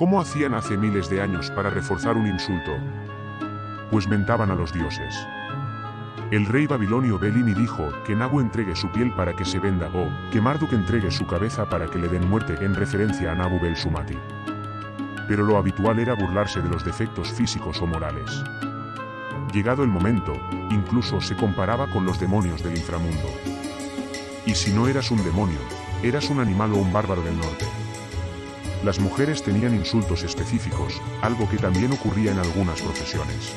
¿Cómo hacían hace miles de años para reforzar un insulto? Pues mentaban a los dioses. El rey babilonio Belini dijo que Nabu entregue su piel para que se venda o que Marduk entregue su cabeza para que le den muerte en referencia a Nabu Bel Sumati. Pero lo habitual era burlarse de los defectos físicos o morales. Llegado el momento, incluso se comparaba con los demonios del inframundo. Y si no eras un demonio, eras un animal o un bárbaro del norte. Las mujeres tenían insultos específicos, algo que también ocurría en algunas profesiones.